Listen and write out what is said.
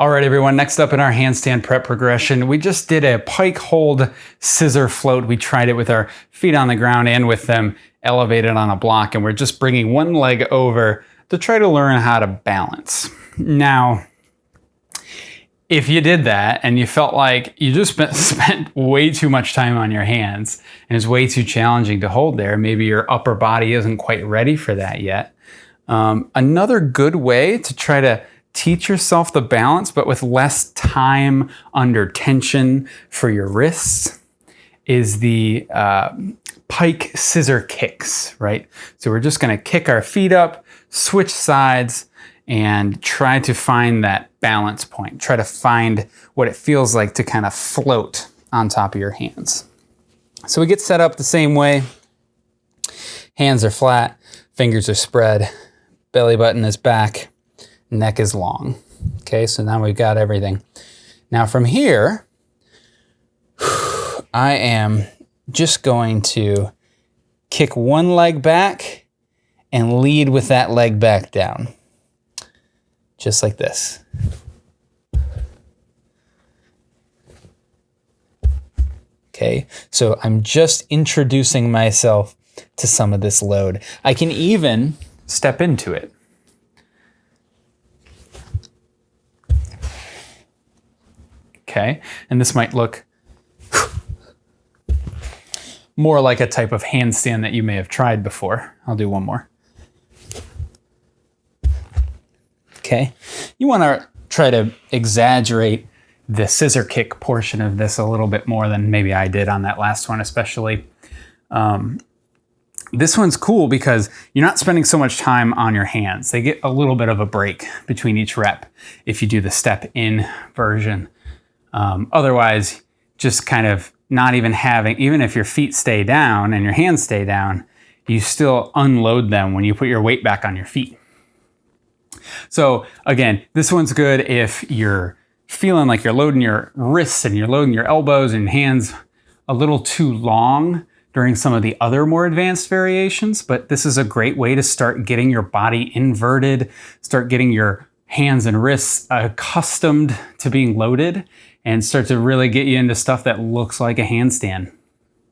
All right, everyone, next up in our handstand prep progression, we just did a pike hold scissor float. We tried it with our feet on the ground and with them elevated on a block, and we're just bringing one leg over to try to learn how to balance. Now, if you did that and you felt like you just spent, way too much time on your hands and it's way too challenging to hold there, maybe your upper body isn't quite ready for that yet. Um, another good way to try to teach yourself the balance, but with less time under tension for your wrists, is the uh, pike scissor kicks, right? So we're just gonna kick our feet up, switch sides, and try to find that balance point. Try to find what it feels like to kind of float on top of your hands. So we get set up the same way. Hands are flat, fingers are spread, belly button is back, neck is long. Okay, so now we've got everything. Now from here, I am just going to kick one leg back and lead with that leg back down. Just like this. Okay, so I'm just introducing myself to some of this load. I can even step into it. Okay, and this might look more like a type of handstand that you may have tried before. I'll do one more. Okay, you want to try to exaggerate the scissor kick portion of this a little bit more than maybe I did on that last one, especially. Um, this one's cool because you're not spending so much time on your hands. They get a little bit of a break between each rep if you do the step in version. Um, otherwise, just kind of not even having, even if your feet stay down and your hands stay down, you still unload them when you put your weight back on your feet. So again, this one's good if you're feeling like you're loading your wrists and you're loading your elbows and hands a little too long during some of the other more advanced variations, but this is a great way to start getting your body inverted, start getting your hands and wrists accustomed to being loaded and start to really get you into stuff that looks like a handstand.